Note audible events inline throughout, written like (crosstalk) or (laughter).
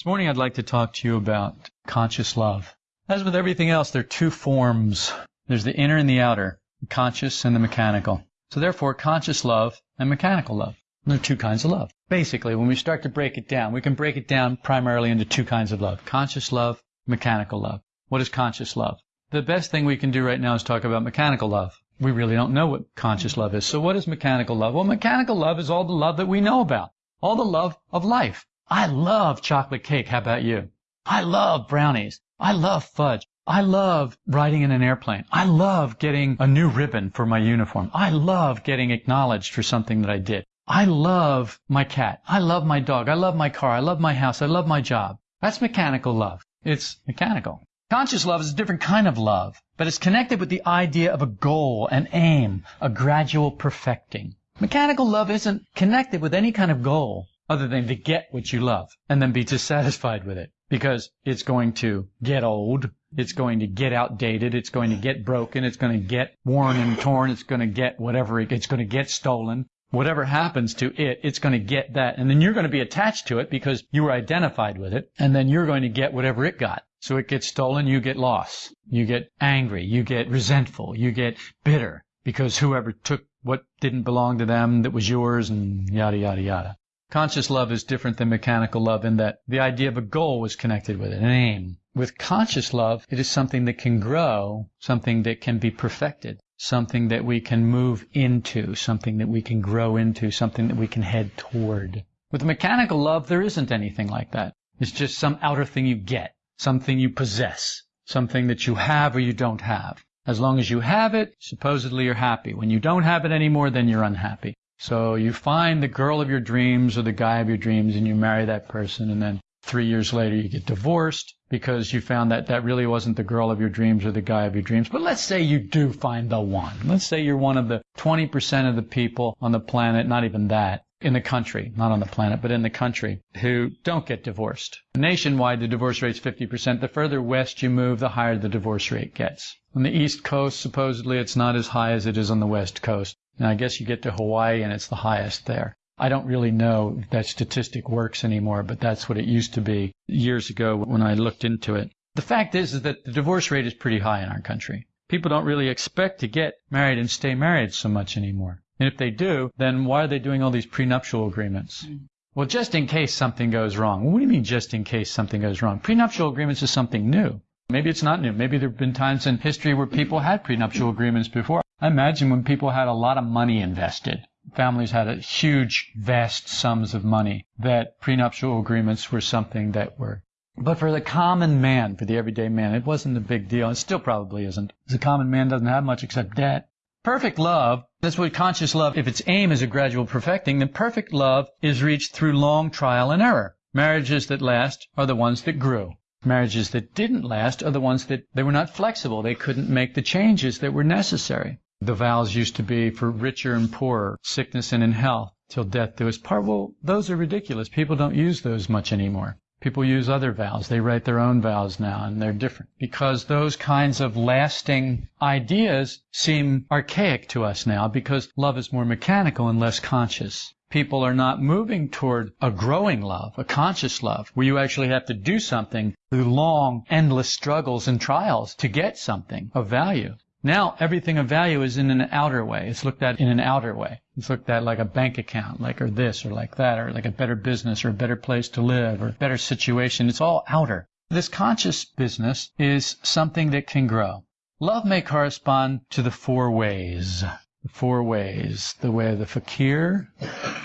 This morning I'd like to talk to you about conscious love. As with everything else, there are two forms. There's the inner and the outer, the conscious and the mechanical. So therefore, conscious love and mechanical love. There are two kinds of love. Basically, when we start to break it down, we can break it down primarily into two kinds of love. Conscious love, mechanical love. What is conscious love? The best thing we can do right now is talk about mechanical love. We really don't know what conscious love is. So what is mechanical love? Well, mechanical love is all the love that we know about. All the love of life. I love chocolate cake. How about you? I love brownies. I love fudge. I love riding in an airplane. I love getting a new ribbon for my uniform. I love getting acknowledged for something that I did. I love my cat. I love my dog. I love my car. I love my house. I love my job. That's mechanical love. It's mechanical. Conscious love is a different kind of love, but it's connected with the idea of a goal, an aim, a gradual perfecting. Mechanical love isn't connected with any kind of goal other than to get what you love and then be dissatisfied with it because it's going to get old. It's going to get outdated. It's going to get broken. It's going to get worn and torn. It's going to get whatever. It's going to get stolen. Whatever happens to it, it's going to get that. And then you're going to be attached to it because you were identified with it. And then you're going to get whatever it got. So it gets stolen. You get lost. You get angry. You get resentful. You get bitter because whoever took what didn't belong to them that was yours and yada, yada, yada. Conscious love is different than mechanical love in that the idea of a goal was connected with it, an aim. With conscious love, it is something that can grow, something that can be perfected, something that we can move into, something that we can grow into, something that we can head toward. With mechanical love, there isn't anything like that. It's just some outer thing you get, something you possess, something that you have or you don't have. As long as you have it, supposedly you're happy. When you don't have it anymore, then you're unhappy. So you find the girl of your dreams or the guy of your dreams and you marry that person and then three years later you get divorced because you found that that really wasn't the girl of your dreams or the guy of your dreams. But let's say you do find the one. Let's say you're one of the 20% of the people on the planet, not even that, in the country, not on the planet, but in the country, who don't get divorced. Nationwide, the divorce rate's 50%. The further west you move, the higher the divorce rate gets. On the East Coast, supposedly, it's not as high as it is on the West Coast. And I guess you get to Hawaii and it's the highest there. I don't really know if that statistic works anymore, but that's what it used to be years ago when I looked into it. The fact is, is that the divorce rate is pretty high in our country. People don't really expect to get married and stay married so much anymore. And if they do, then why are they doing all these prenuptial agreements? Hmm. Well, just in case something goes wrong. What do you mean just in case something goes wrong? Prenuptial agreements is something new. Maybe it's not new. Maybe there have been times in history where people had prenuptial agreements before. I imagine when people had a lot of money invested, families had a huge, vast sums of money, that prenuptial agreements were something that were. But for the common man, for the everyday man, it wasn't a big deal. It still probably isn't. The common man doesn't have much except debt. Perfect love, that's what conscious love, if its aim is a gradual perfecting, then perfect love is reached through long trial and error. Marriages that last are the ones that grew. Marriages that didn't last are the ones that they were not flexible. They couldn't make the changes that were necessary. The vows used to be for richer and poorer, sickness and in health, till death do us part. Well, those are ridiculous. People don't use those much anymore. People use other vows. They write their own vows now, and they're different. Because those kinds of lasting ideas seem archaic to us now because love is more mechanical and less conscious. People are not moving toward a growing love, a conscious love, where you actually have to do something through long, endless struggles and trials to get something of value. Now everything of value is in an outer way. It's looked at in an outer way. It's looked at like a bank account, like or this or like that, or like a better business or a better place to live or a better situation. It's all outer. This conscious business is something that can grow. Love may correspond to the four ways. The four ways. The way of the fakir,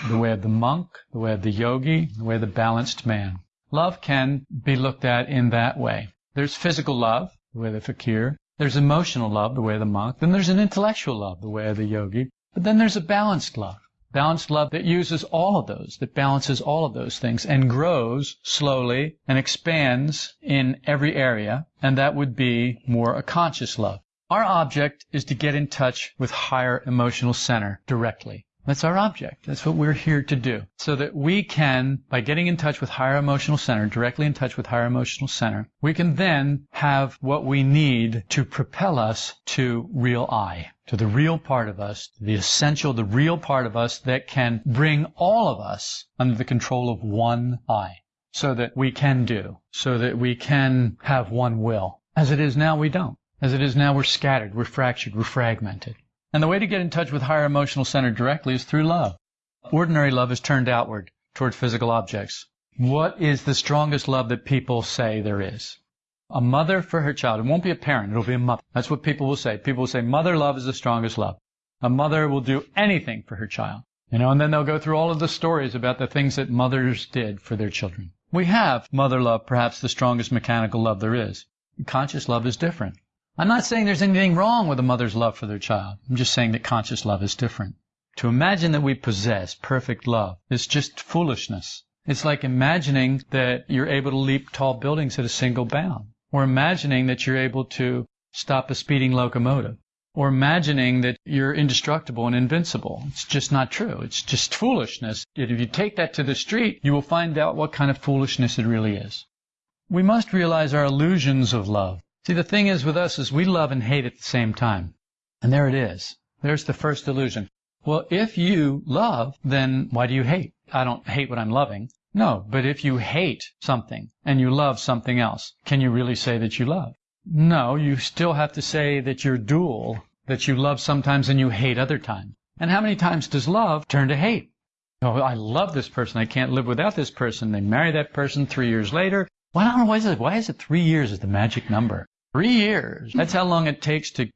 the way of the monk, the way of the yogi, the way of the balanced man. Love can be looked at in that way. There's physical love, the way of the fakir. There's emotional love, the way of the monk. Then there's an intellectual love, the way of the yogi. But then there's a balanced love. Balanced love that uses all of those, that balances all of those things and grows slowly and expands in every area. And that would be more a conscious love. Our object is to get in touch with higher emotional center directly. That's our object. That's what we're here to do. So that we can, by getting in touch with higher emotional center, directly in touch with higher emotional center, we can then have what we need to propel us to real I, to the real part of us, the essential, the real part of us that can bring all of us under the control of one I. so that we can do, so that we can have one will. As it is now, we don't. As it is now, we're scattered, we're fractured, we're fragmented. And the way to get in touch with higher emotional center directly is through love. Ordinary love is turned outward toward physical objects. What is the strongest love that people say there is? A mother for her child. It won't be a parent, it'll be a mother. That's what people will say. People will say mother love is the strongest love. A mother will do anything for her child. You know, and then they'll go through all of the stories about the things that mothers did for their children. We have mother love, perhaps the strongest mechanical love there is. Conscious love is different. I'm not saying there's anything wrong with a mother's love for their child. I'm just saying that conscious love is different. To imagine that we possess perfect love is just foolishness. It's like imagining that you're able to leap tall buildings at a single bound, or imagining that you're able to stop a speeding locomotive, or imagining that you're indestructible and invincible. It's just not true. It's just foolishness. If you take that to the street, you will find out what kind of foolishness it really is. We must realize our illusions of love. See, the thing is with us is we love and hate at the same time. And there it is. There's the first illusion. Well, if you love, then why do you hate? I don't hate what I'm loving. No, but if you hate something and you love something else, can you really say that you love? No, you still have to say that you're dual, that you love sometimes and you hate other times. And how many times does love turn to hate? Oh, I love this person. I can't live without this person. They marry that person three years later. Know why is it. Why is it three years is the magic number? Three years. That's how long it takes to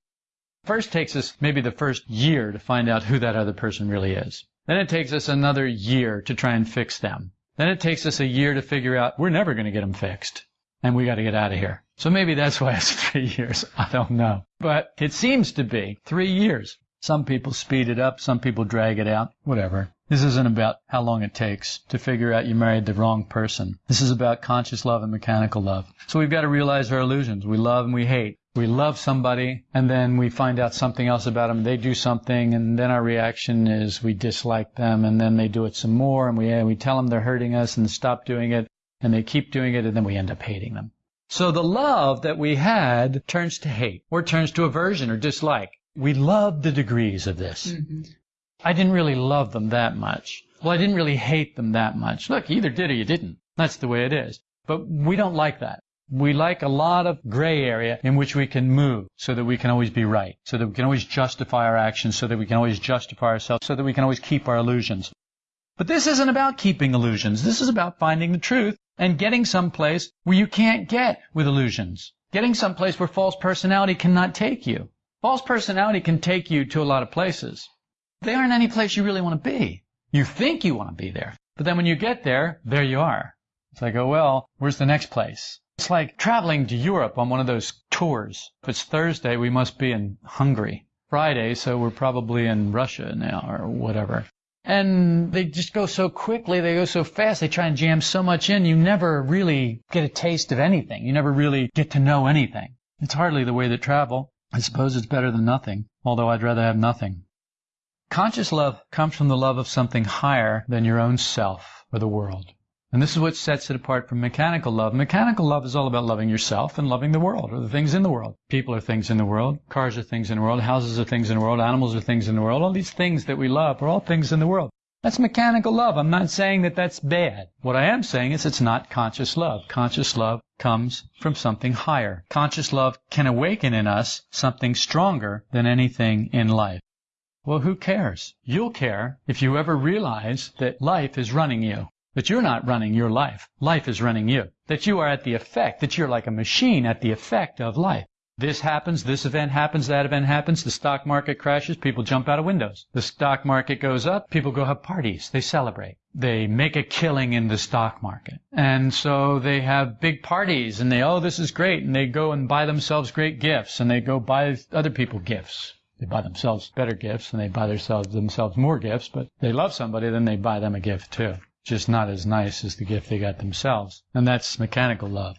First takes us maybe the first year to find out who that other person really is. Then it takes us another year to try and fix them. Then it takes us a year to figure out we're never going to get them fixed and we got to get out of here. So maybe that's why it's (laughs) three years. I don't know. But it seems to be three years. Some people speed it up. Some people drag it out. Whatever. This isn't about how long it takes to figure out you married the wrong person. This is about conscious love and mechanical love. So we've got to realize our illusions. We love and we hate we love somebody and then we find out something else about them. They do something and then our reaction is we dislike them and then they do it some more and we, we tell them they're hurting us and stop doing it and they keep doing it and then we end up hating them. So the love that we had turns to hate or turns to aversion or dislike. We love the degrees of this. Mm-hmm. I didn't really love them that much. Well, I didn't really hate them that much. Look, you either did or you didn't. That's the way it is. But we don't like that. We like a lot of gray area in which we can move so that we can always be right, so that we can always justify our actions, so that we can always justify ourselves, so that we can always keep our illusions. But this isn't about keeping illusions. This is about finding the truth and getting someplace where you can't get with illusions. Getting someplace where false personality cannot take you. False personality can take you to a lot of places. They aren't any place you really want to be. You think you want to be there. But then when you get there, there you are. It's like, oh well, where's the next place? It's like traveling to Europe on one of those tours. If it's Thursday, we must be in Hungary. Friday, so we're probably in Russia now or whatever. And they just go so quickly, they go so fast, they try and jam so much in, you never really get a taste of anything. You never really get to know anything. It's hardly the way to travel. I suppose it's better than nothing, although I'd rather have nothing. Conscious love comes from the love of something higher than your own self or the world. And this is what sets it apart from mechanical love. Mechanical love is all about loving yourself and loving the world or the things in the world. People are things in the world. Cars are things in the world. Houses are things in the world. Animals are things in the world. All these things that we love are all things in the world. That's mechanical love. I'm not saying that that's bad. What I am saying is it's not conscious love. Conscious love comes from something higher. Conscious love can awaken in us something stronger than anything in life. Well, who cares? You'll care if you ever realize that life is running you. That you're not running your life. Life is running you. That you are at the effect, that you're like a machine at the effect of life. This happens, this event happens, that event happens, the stock market crashes, people jump out of windows. The stock market goes up, people go have parties, they celebrate. They make a killing in the stock market. And so they have big parties and they, oh, this is great. And they go and buy themselves great gifts and they go buy other people gifts. They buy themselves better gifts and they buy themselves, themselves more gifts, but they love somebody, then they buy them a gift too just not as nice as the gift they got themselves. And that's mechanical love.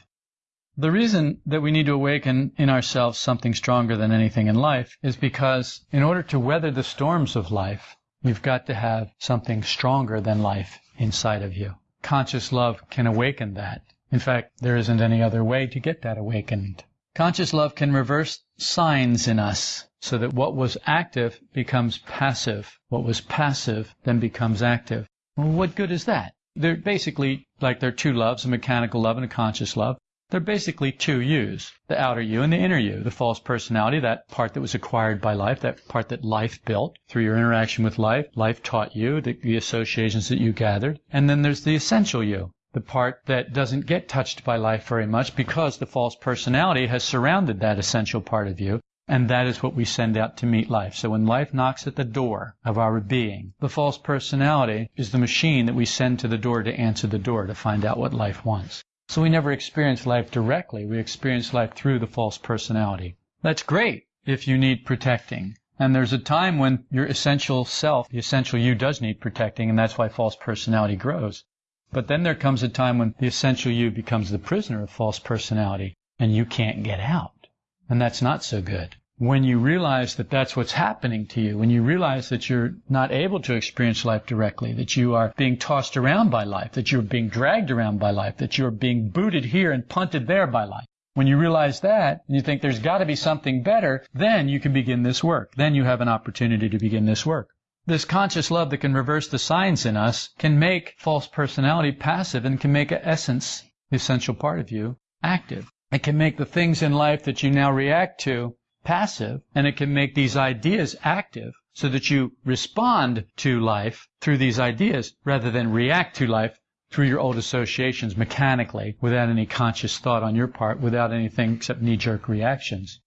The reason that we need to awaken in ourselves something stronger than anything in life is because in order to weather the storms of life, you've got to have something stronger than life inside of you. Conscious love can awaken that. In fact, there isn't any other way to get that awakened. Conscious love can reverse signs in us so that what was active becomes passive. What was passive then becomes active. Well, what good is that? They're basically like there are two loves, a mechanical love and a conscious love. They're basically two yous, the outer you and the inner you, the false personality, that part that was acquired by life, that part that life built through your interaction with life. Life taught you the, the associations that you gathered. And then there's the essential you, the part that doesn't get touched by life very much because the false personality has surrounded that essential part of you. And that is what we send out to meet life. So when life knocks at the door of our being, the false personality is the machine that we send to the door to answer the door to find out what life wants. So we never experience life directly. We experience life through the false personality. That's great if you need protecting. And there's a time when your essential self, the essential you does need protecting, and that's why false personality grows. But then there comes a time when the essential you becomes the prisoner of false personality, and you can't get out. And that's not so good when you realize that that's what's happening to you, when you realize that you're not able to experience life directly, that you are being tossed around by life, that you're being dragged around by life, that you're being booted here and punted there by life. When you realize that and you think there's got to be something better, then you can begin this work. Then you have an opportunity to begin this work. This conscious love that can reverse the signs in us can make false personality passive and can make an essence, the essential part of you, active. It can make the things in life that you now react to passive, and it can make these ideas active so that you respond to life through these ideas rather than react to life through your old associations mechanically without any conscious thought on your part, without anything except knee-jerk reactions.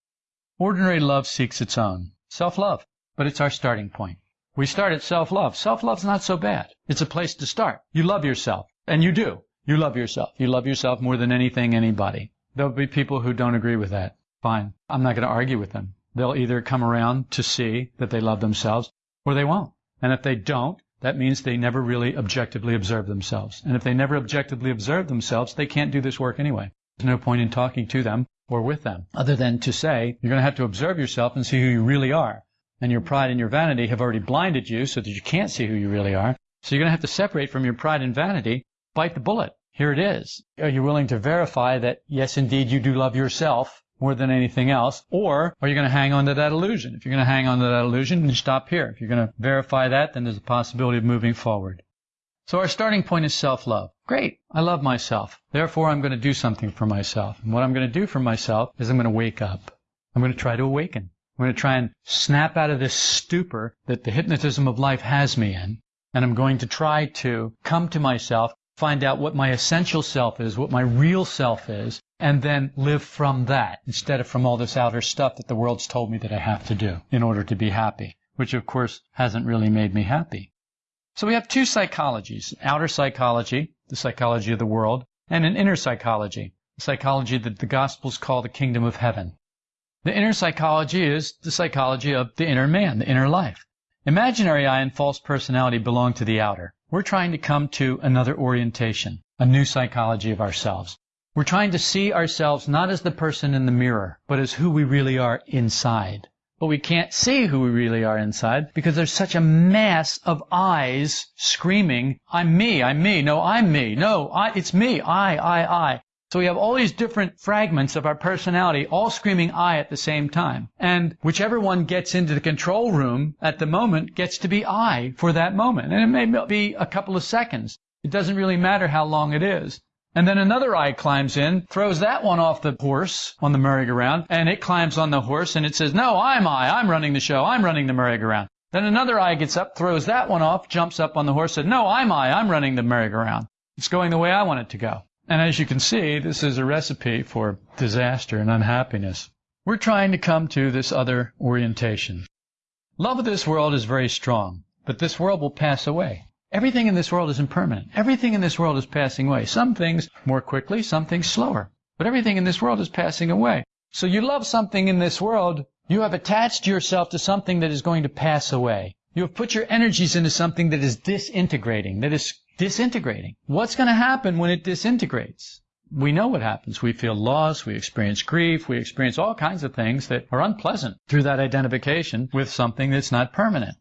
Ordinary love seeks its own. Self-love. But it's our starting point. We start at self-love. Self-love's not so bad. It's a place to start. You love yourself. And you do. You love yourself. You love yourself more than anything, anybody. There'll be people who don't agree with that. Fine. I'm not going to argue with them. They'll either come around to see that they love themselves or they won't. And if they don't, that means they never really objectively observe themselves. And if they never objectively observe themselves, they can't do this work anyway. There's no point in talking to them or with them other than to say you're going to have to observe yourself and see who you really are. And your pride and your vanity have already blinded you so that you can't see who you really are. So you're going to have to separate from your pride and vanity, bite the bullet. Here it is. Are you willing to verify that, yes, indeed, you do love yourself more than anything else? Or are you going to hang on to that illusion? If you're going to hang on to that illusion, then stop here. If you're going to verify that, then there's a possibility of moving forward. So our starting point is self-love. Great. I love myself. Therefore, I'm going to do something for myself. And what I'm going to do for myself is I'm going to wake up. I'm going to try to awaken. I'm going to try and snap out of this stupor that the hypnotism of life has me in. And I'm going to try to come to myself, find out what my essential self is, what my real self is, and then live from that instead of from all this outer stuff that the world's told me that I have to do in order to be happy, which of course hasn't really made me happy. So we have two psychologies, outer psychology, the psychology of the world, and an inner psychology, the psychology that the Gospels call the kingdom of heaven. The inner psychology is the psychology of the inner man, the inner life. Imaginary I and false personality belong to the outer. We're trying to come to another orientation, a new psychology of ourselves. We're trying to see ourselves not as the person in the mirror, but as who we really are inside. But we can't see who we really are inside because there's such a mass of I's screaming, I'm me, I'm me, no, I'm me, no, I, it's me, I, I, I. So we have all these different fragments of our personality all screaming I at the same time. And whichever one gets into the control room at the moment gets to be I for that moment. And it may be a couple of seconds. It doesn't really matter how long it is. And then another I climbs in, throws that one off the horse on the merry-go-round, and it climbs on the horse and it says, no, I'm I, I'm running the show, I'm running the merry-go-round. Then another I gets up, throws that one off, jumps up on the horse, says, no, I'm I, I'm running the merry-go-round. It's going the way I want it to go. And as you can see, this is a recipe for disaster and unhappiness. We're trying to come to this other orientation. Love of this world is very strong, but this world will pass away. Everything in this world is impermanent. Everything in this world is passing away. Some things more quickly, some things slower. But everything in this world is passing away. So you love something in this world, you have attached yourself to something that is going to pass away. You have put your energies into something that is disintegrating, that is disintegrating. What's going to happen when it disintegrates? We know what happens. We feel loss, we experience grief, we experience all kinds of things that are unpleasant through that identification with something that's not permanent.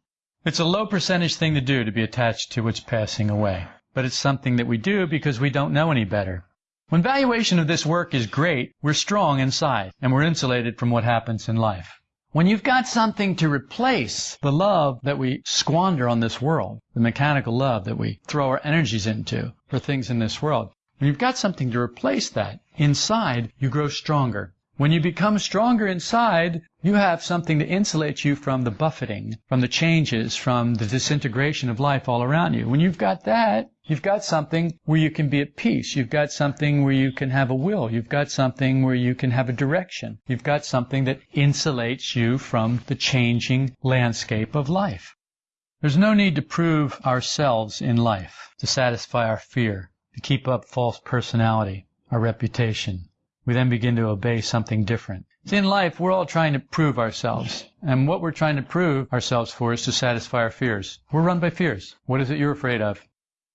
It's a low percentage thing to do to be attached to what's passing away, but it's something that we do because we don't know any better. When valuation of this work is great, we're strong inside and we're insulated from what happens in life. When you've got something to replace the love that we squander on this world, the mechanical love that we throw our energies into for things in this world, when you've got something to replace that, inside you grow stronger. When you become stronger inside, you have something to insulate you from the buffeting, from the changes, from the disintegration of life all around you. When you've got that, you've got something where you can be at peace. You've got something where you can have a will. You've got something where you can have a direction. You've got something that insulates you from the changing landscape of life. There's no need to prove ourselves in life, to satisfy our fear, to keep up false personality, our reputation, we then begin to obey something different. See, in life, we're all trying to prove ourselves. And what we're trying to prove ourselves for is to satisfy our fears. We're run by fears. What is it you're afraid of?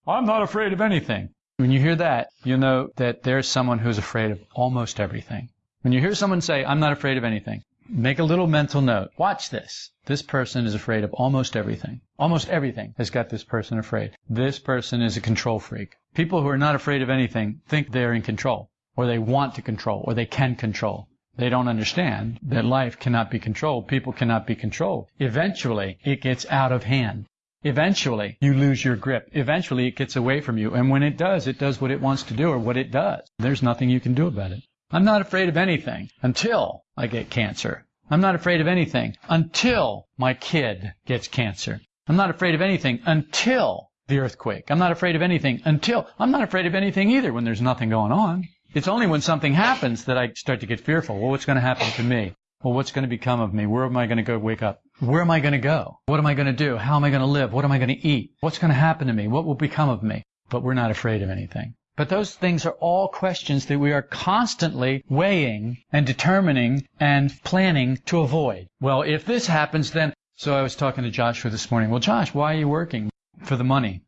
I'm not afraid of anything. When you hear that, you know that there's someone who's afraid of almost everything. When you hear someone say, I'm not afraid of anything, make a little mental note. Watch this. This person is afraid of almost everything. Almost everything has got this person afraid. This person is a control freak. People who are not afraid of anything think they're in control or they want to control, or they can control. They don't understand that life cannot be controlled. People cannot be controlled. Eventually, it gets out of hand. Eventually, you lose your grip. Eventually, it gets away from you. And when it does, it does what it wants to do or what it does. There's nothing you can do about it. I'm not afraid of anything until I get cancer. I'm not afraid of anything until my kid gets cancer. I'm not afraid of anything until the earthquake. I'm not afraid of anything until I'm not afraid of anything either when there's nothing going on. It's only when something happens that I start to get fearful. Well, what's going to happen to me? Well, what's going to become of me? Where am I going to go wake up? Where am I going to go? What am I going to do? How am I going to live? What am I going to eat? What's going to happen to me? What will become of me? But we're not afraid of anything. But those things are all questions that we are constantly weighing and determining and planning to avoid. Well, if this happens, then. So I was talking to Joshua this morning. Well, Josh, why are you working? For the money.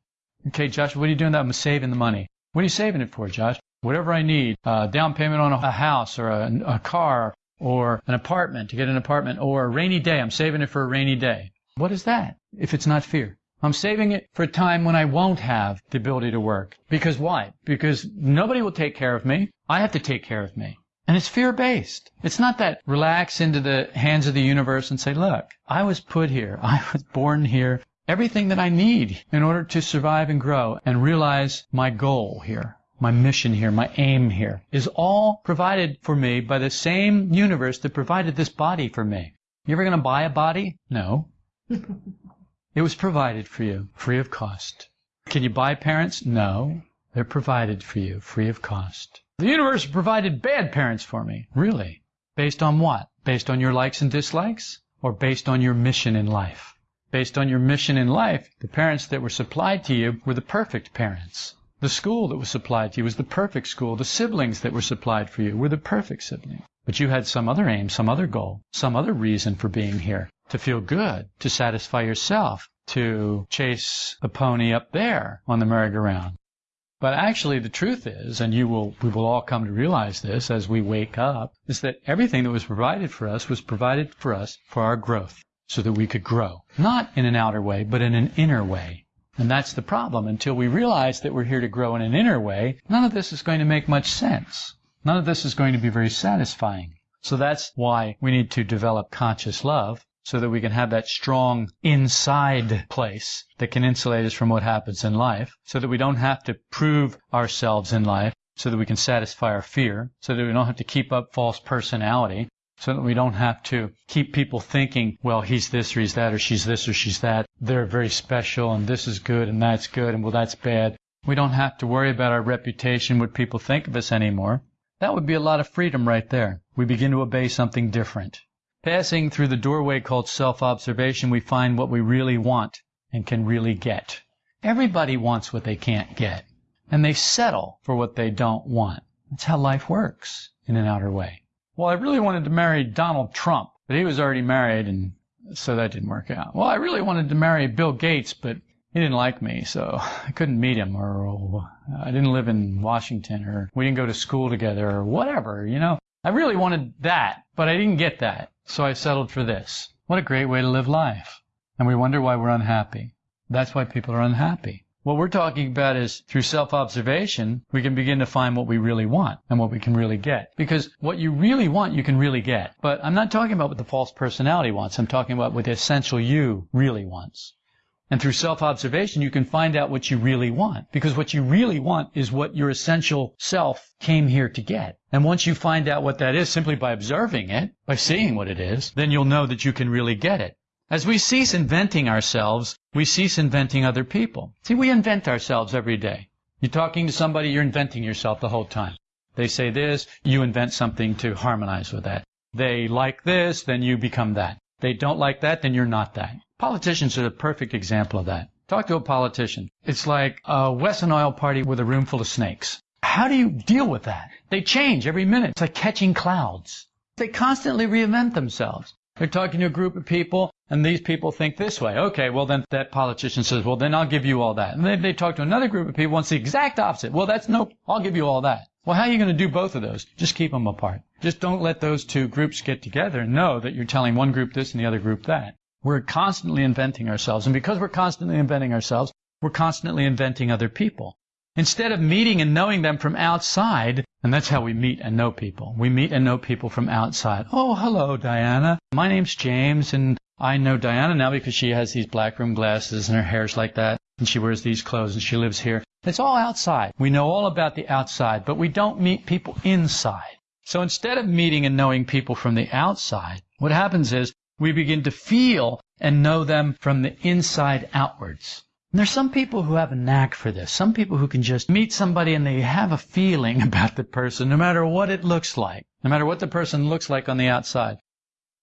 Okay, Josh, what are you doing that? I'm saving the money. What are you saving it for, Josh? Whatever I need, uh, down payment on a house or a, a car or an apartment to get an apartment or a rainy day. I'm saving it for a rainy day. What is that if it's not fear? I'm saving it for a time when I won't have the ability to work. Because why? Because nobody will take care of me. I have to take care of me. And it's fear based. It's not that relax into the hands of the universe and say, look, I was put here. (laughs) I was born here. Everything that I need in order to survive and grow and realize my goal here my mission here, my aim here, is all provided for me by the same universe that provided this body for me. You ever going to buy a body? No. (laughs) it was provided for you, free of cost. Can you buy parents? No. They're provided for you, free of cost. The universe provided bad parents for me. Really? Based on what? Based on your likes and dislikes? Or based on your mission in life? Based on your mission in life, the parents that were supplied to you were the perfect parents. The school that was supplied to you was the perfect school. The siblings that were supplied for you were the perfect siblings. But you had some other aim, some other goal, some other reason for being here. To feel good, to satisfy yourself, to chase a pony up there on the merry-go-round. But actually the truth is, and you will, we will all come to realize this as we wake up, is that everything that was provided for us was provided for us for our growth, so that we could grow. Not in an outer way, but in an inner way. And that's the problem. Until we realize that we're here to grow in an inner way, none of this is going to make much sense. None of this is going to be very satisfying. So that's why we need to develop conscious love so that we can have that strong inside place that can insulate us from what happens in life, so that we don't have to prove ourselves in life, so that we can satisfy our fear, so that we don't have to keep up false personality, so that we don't have to keep people thinking, well, he's this or he's that or she's this or she's that. They're very special and this is good and that's good and well, that's bad. We don't have to worry about our reputation, what people think of us anymore. That would be a lot of freedom right there. We begin to obey something different. Passing through the doorway called self-observation, we find what we really want and can really get. Everybody wants what they can't get, and they settle for what they don't want. That's how life works in an outer way. Well, I really wanted to marry Donald Trump, but he was already married, and so that didn't work out. Well, I really wanted to marry Bill Gates, but he didn't like me, so (laughs) I couldn't meet him, or, or I didn't live in Washington, or we didn't go to school together, or whatever, you know. I really wanted that, but I didn't get that, so I settled for this. What a great way to live life. And we wonder why we're unhappy. That's why people are unhappy. What we're talking about is through self-observation, we can begin to find what we really want and what we can really get. Because what you really want, you can really get. But I'm not talking about what the false personality wants. I'm talking about what the essential you really wants. And through self-observation, you can find out what you really want. Because what you really want is what your essential self came here to get. And once you find out what that is simply by observing it, by seeing what it is, then you'll know that you can really get it. As we cease inventing ourselves, we cease inventing other people. See, we invent ourselves every day. You're talking to somebody, you're inventing yourself the whole time. They say this, you invent something to harmonize with that. They like this, then you become that. They don't like that, then you're not that. Politicians are the perfect example of that. Talk to a politician. It's like a Wesson oil party with a room full of snakes. How do you deal with that? They change every minute. It's like catching clouds. They constantly reinvent themselves. They're talking to a group of people, and these people think this way. Okay, well then that politician says, well then I'll give you all that. And then they talk to another group of people and it's the exact opposite. Well that's no, I'll give you all that. Well, how are you going to do both of those? Just keep them apart. Just don't let those two groups get together and know that you're telling one group this and the other group that. We're constantly inventing ourselves. And because we're constantly inventing ourselves, we're constantly inventing other people. Instead of meeting and knowing them from outside, and that's how we meet and know people. We meet and know people from outside. Oh, hello, Diana. My name's James, and I know Diana now because she has these black room glasses and her hair's like that, and she wears these clothes and she lives here. It's all outside. We know all about the outside, but we don't meet people inside. So instead of meeting and knowing people from the outside, what happens is we begin to feel and know them from the inside outwards. And there's some people who have a knack for this. Some people who can just meet somebody and they have a feeling (laughs) about the person, no matter what it looks like, no matter what the person looks like on the outside.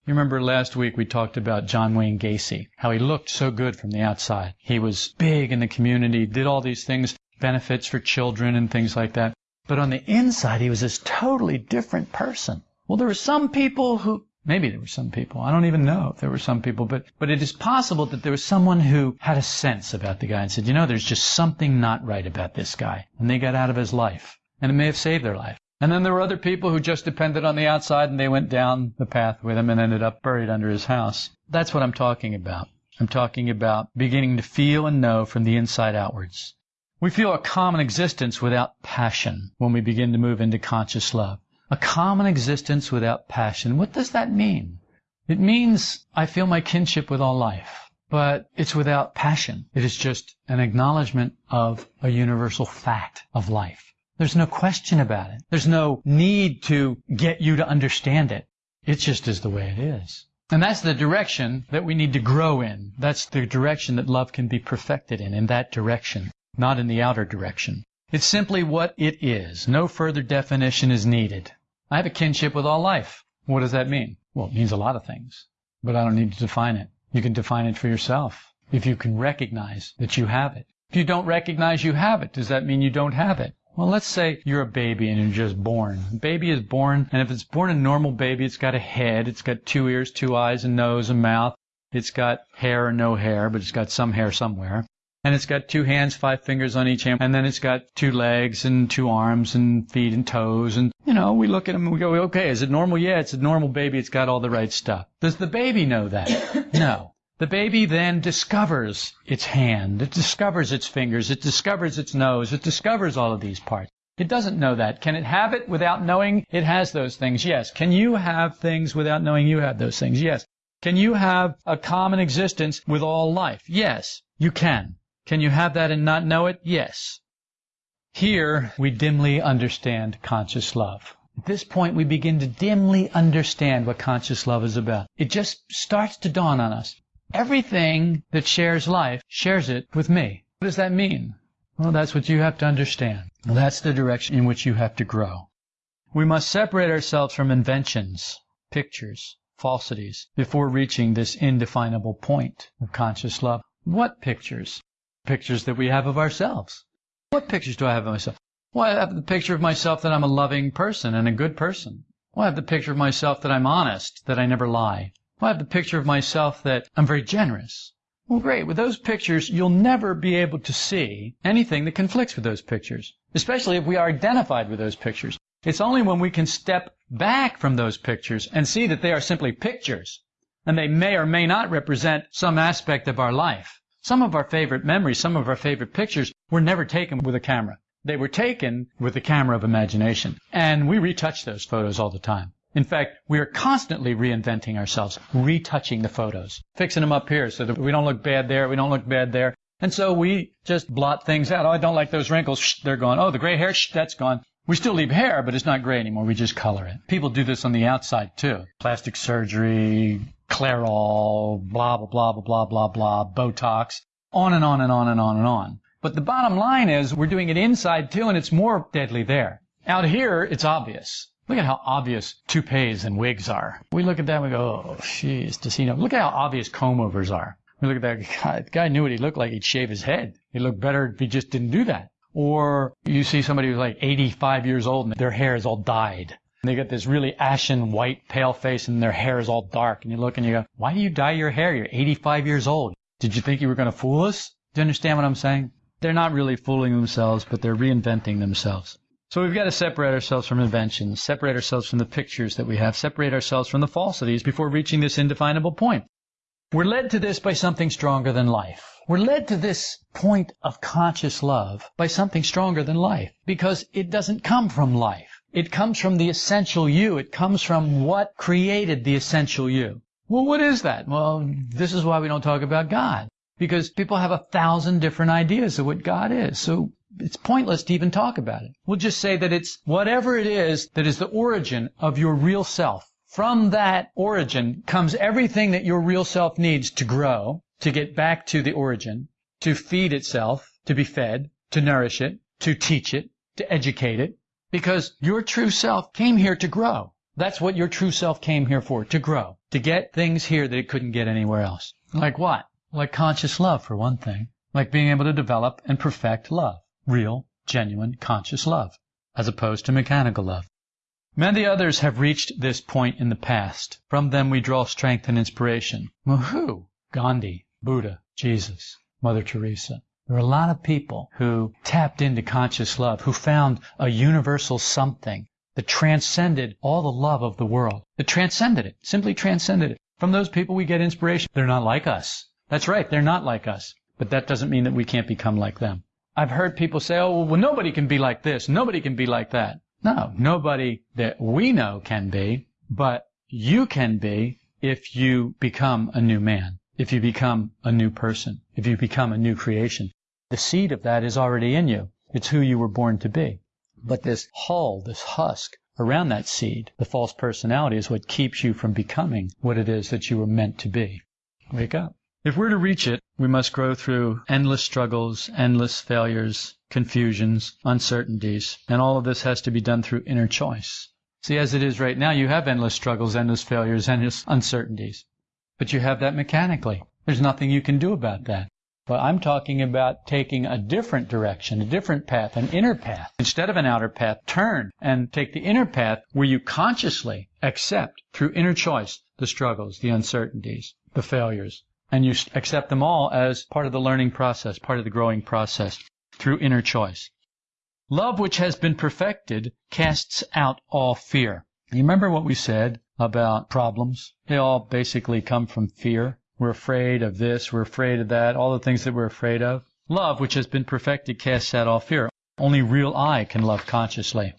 You remember last week we talked about John Wayne Gacy, how he looked so good from the outside. He was big in the community, did all these things, benefits for children and things like that. But on the inside, he was this totally different person. Well, there were some people who, maybe there were some people, I don't even know if there were some people, but, but it is possible that there was someone who had a sense about the guy and said, you know, there's just something not right about this guy. And they got out of his life. And it may have saved their life. And then there were other people who just depended on the outside and they went down the path with him and ended up buried under his house. That's what I'm talking about. I'm talking about beginning to feel and know from the inside outwards. We feel a common existence without passion when we begin to move into conscious love. A common existence without passion. What does that mean? It means I feel my kinship with all life, but it's without passion. It is just an acknowledgement of a universal fact of life. There's no question about it. There's no need to get you to understand it. It just is the way it is. And that's the direction that we need to grow in. That's the direction that love can be perfected in, in that direction not in the outer direction. It's simply what it is. No further definition is needed. I have a kinship with all life. What does that mean? Well, it means a lot of things, but I don't need to define it. You can define it for yourself if you can recognize that you have it. If you don't recognize you have it, does that mean you don't have it? Well, let's say you're a baby and you're just born. A baby is born, and if it's born a normal baby, it's got a head, it's got two ears, two eyes, a nose, a mouth. It's got hair or no hair, but it's got some hair somewhere and it's got two hands, five fingers on each hand, and then it's got two legs and two arms and feet and toes. And, you know, we look at them and we go, okay, is it normal? Yeah, it's a normal baby. It's got all the right stuff. Does the baby know that? (coughs) no. The baby then discovers its hand. It discovers its fingers. It discovers its nose. It discovers all of these parts. It doesn't know that. Can it have it without knowing it has those things? Yes. Can you have things without knowing you have those things? Yes. Can you have a common existence with all life? Yes, you can. Can you have that and not know it? Yes. Here, we dimly understand conscious love. At this point, we begin to dimly understand what conscious love is about. It just starts to dawn on us. Everything that shares life shares it with me. What does that mean? Well, that's what you have to understand. That's the direction in which you have to grow. We must separate ourselves from inventions, pictures, falsities, before reaching this indefinable point of conscious love. What pictures? pictures that we have of ourselves. What pictures do I have of myself? Well, I have the picture of myself that I'm a loving person and a good person. Well, I have the picture of myself that I'm honest, that I never lie. Well, I have the picture of myself that I'm very generous. Well, great. With those pictures, you'll never be able to see anything that conflicts with those pictures, especially if we are identified with those pictures. It's only when we can step back from those pictures and see that they are simply pictures, and they may or may not represent some aspect of our life, Some of our favorite memories, some of our favorite pictures were never taken with a camera. They were taken with the camera of imagination. And we retouch those photos all the time. In fact, we are constantly reinventing ourselves, retouching the photos, fixing them up here so that we don't look bad there, we don't look bad there. And so we just blot things out. Oh, I don't like those wrinkles. Shh, they're gone. Oh, the gray hair. Shh, that's gone. We still leave hair, but it's not gray anymore. We just color it. People do this on the outside too. Plastic surgery, Clairol, blah, blah, blah, blah, blah, blah, blah, Botox, on and on and on and on and on. But the bottom line is we're doing it inside too, and it's more deadly there. Out here, it's obvious. Look at how obvious toupees and wigs are. We look at that and we go, oh, jeez, does he know? Look at how obvious comb overs are. We look at that (laughs) guy, the guy knew what he looked like. He'd shave his head. He'd look better if he just didn't do that. Or you see somebody who's like 85 years old and their hair is all dyed. And they get this really ashen white pale face and their hair is all dark. And you look and you go, why do you dye your hair? You're 85 years old. Did you think you were going to fool us? Do you understand what I'm saying? They're not really fooling themselves, but they're reinventing themselves. So we've got to separate ourselves from inventions, separate ourselves from the pictures that we have, separate ourselves from the falsities before reaching this indefinable point. We're led to this by something stronger than life. We're led to this point of conscious love by something stronger than life because it doesn't come from life. It comes from the essential you. It comes from what created the essential you. Well, what is that? Well, this is why we don't talk about God because people have a thousand different ideas of what God is. So it's pointless to even talk about it. We'll just say that it's whatever it is that is the origin of your real self. From that origin comes everything that your real self needs to grow to get back to the origin, to feed itself, to be fed, to nourish it, to teach it, to educate it, because your true self came here to grow. That's what your true self came here for, to grow, to get things here that it couldn't get anywhere else. Like what? Like conscious love, for one thing. Like being able to develop and perfect love. Real, genuine, conscious love, as opposed to mechanical love. Many others have reached this point in the past. From them we draw strength and inspiration. Well, who? Gandhi, Buddha, Jesus, Mother Teresa. There are a lot of people who tapped into conscious love, who found a universal something that transcended all the love of the world. That transcended it, simply transcended it. From those people we get inspiration. They're not like us. That's right, they're not like us. But that doesn't mean that we can't become like them. I've heard people say, oh, well, nobody can be like this, nobody can be like that. No, nobody that we know can be, but you can be if you become a new man if you become a new person, if you become a new creation. The seed of that is already in you. It's who you were born to be. But this hull, this husk around that seed, the false personality is what keeps you from becoming what it is that you were meant to be. Wake up. If we're to reach it, we must grow through endless struggles, endless failures, confusions, uncertainties, and all of this has to be done through inner choice. See, as it is right now, you have endless struggles, endless failures, endless uncertainties. But you have that mechanically. There's nothing you can do about that. But I'm talking about taking a different direction, a different path, an inner path. Instead of an outer path, turn and take the inner path where you consciously accept through inner choice the struggles, the uncertainties, the failures. And you accept them all as part of the learning process, part of the growing process through inner choice. Love which has been perfected casts out all fear. You remember what we said about problems. They all basically come from fear. We're afraid of this, we're afraid of that, all the things that we're afraid of. Love, which has been perfected, casts out all fear. Only real I can love consciously.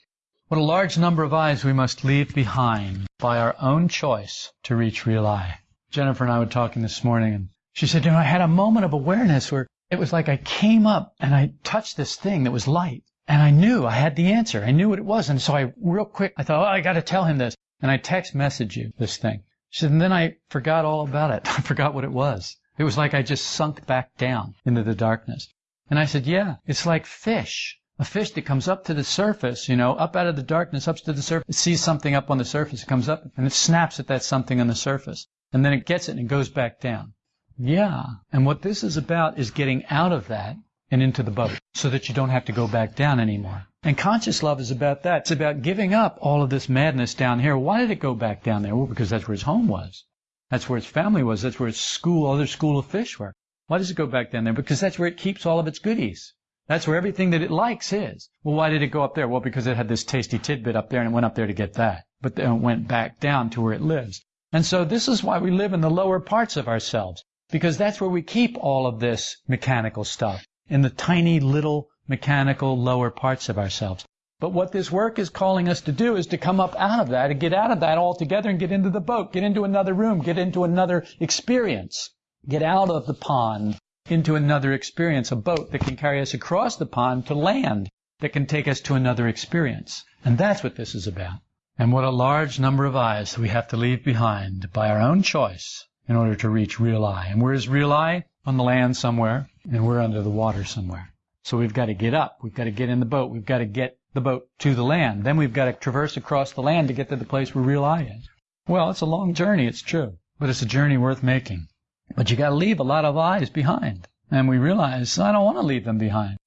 What a large number of I's we must leave behind by our own choice to reach real I. Jennifer and I were talking this morning, and she said, you know, I had a moment of awareness where it was like I came up and I touched this thing that was light. And I knew I had the answer. I knew what it was. And so I, real quick, I thought, oh, I got to tell him this. And I text message you this thing. She said, and then I forgot all about it. (laughs) I forgot what it was. It was like I just sunk back down into the darkness. And I said, yeah, it's like fish. A fish that comes up to the surface, you know, up out of the darkness, up to the surface, it sees something up on the surface, it comes up and it snaps at that something on the surface. And then it gets it and it goes back down. Yeah. And what this is about is getting out of that and into the boat so that you don't have to go back down anymore. And conscious love is about that. It's about giving up all of this madness down here. Why did it go back down there? Well, because that's where his home was. That's where his family was. That's where his school, other school of fish were. Why does it go back down there? Because that's where it keeps all of its goodies. That's where everything that it likes is. Well, why did it go up there? Well, because it had this tasty tidbit up there and it went up there to get that. But then it went back down to where it lives. And so this is why we live in the lower parts of ourselves. because that's where we keep all of this mechanical stuff in the tiny little mechanical lower parts of ourselves. But what this work is calling us to do is to come up out of that and get out of that altogether and get into the boat, get into another room, get into another experience, get out of the pond into another experience, a boat that can carry us across the pond to land, that can take us to another experience. And that's what this is about. And what a large number of I's we have to leave behind by our own choice in order to reach real I. And where is real I? On the land somewhere, and we're under the water somewhere. So we've got to get up. We've got to get in the boat. We've got to get the boat to the land. Then we've got to traverse across the land to get to the place where real I is. Well, it's a long journey, it's true, but it's a journey worth making. But you got to leave a lot of I's behind. And we realize, I don't want to leave them behind.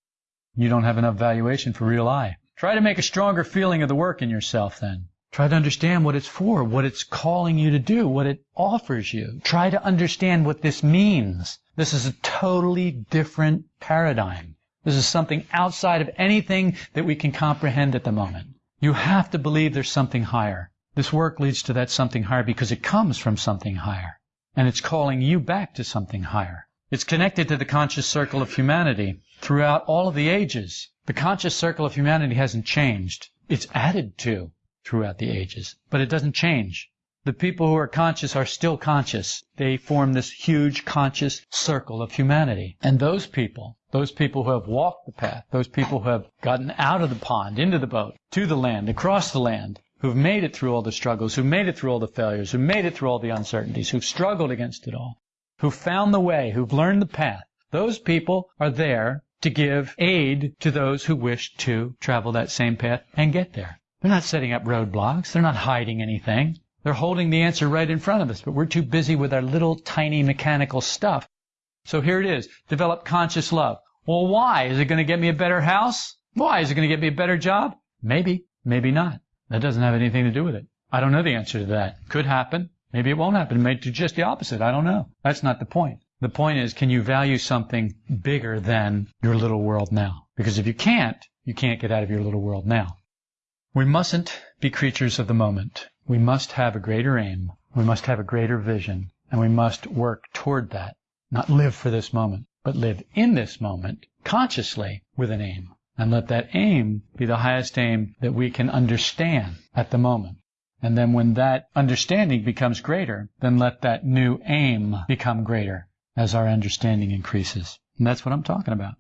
You don't have enough valuation for real I. Try to make a stronger feeling of the work in yourself then. Try to understand what it's for, what it's calling you to do, what it offers you. Try to understand what this means. This is a totally different paradigm. This is something outside of anything that we can comprehend at the moment. You have to believe there's something higher. This work leads to that something higher because it comes from something higher. And it's calling you back to something higher. It's connected to the conscious circle of humanity throughout all of the ages. The conscious circle of humanity hasn't changed. It's added to throughout the ages, but it doesn't change. The people who are conscious are still conscious. They form this huge conscious circle of humanity. And those people, those people who have walked the path, those people who have gotten out of the pond, into the boat, to the land, across the land, who've made it through all the struggles, who've made it through all the failures, who've made it through all the uncertainties, who've struggled against it all, who've found the way, who've learned the path, those people are there to give aid to those who wish to travel that same path and get there. They're not setting up roadblocks. They're not hiding anything. They're holding the answer right in front of us, but we're too busy with our little tiny mechanical stuff. So here it is. Develop conscious love. Well, why? Is it going to get me a better house? Why? Is it going to get me a better job? Maybe. Maybe not. That doesn't have anything to do with it. I don't know the answer to that. Could happen. Maybe it won't happen. It just the opposite. I don't know. That's not the point. The point is, can you value something bigger than your little world now? Because if you can't, you can't get out of your little world now. We mustn't be creatures of the moment. We must have a greater aim. We must have a greater vision. And we must work toward that. Not live for this moment, but live in this moment consciously with an aim. And let that aim be the highest aim that we can understand at the moment. And then when that understanding becomes greater, then let that new aim become greater as our understanding increases. And that's what I'm talking about.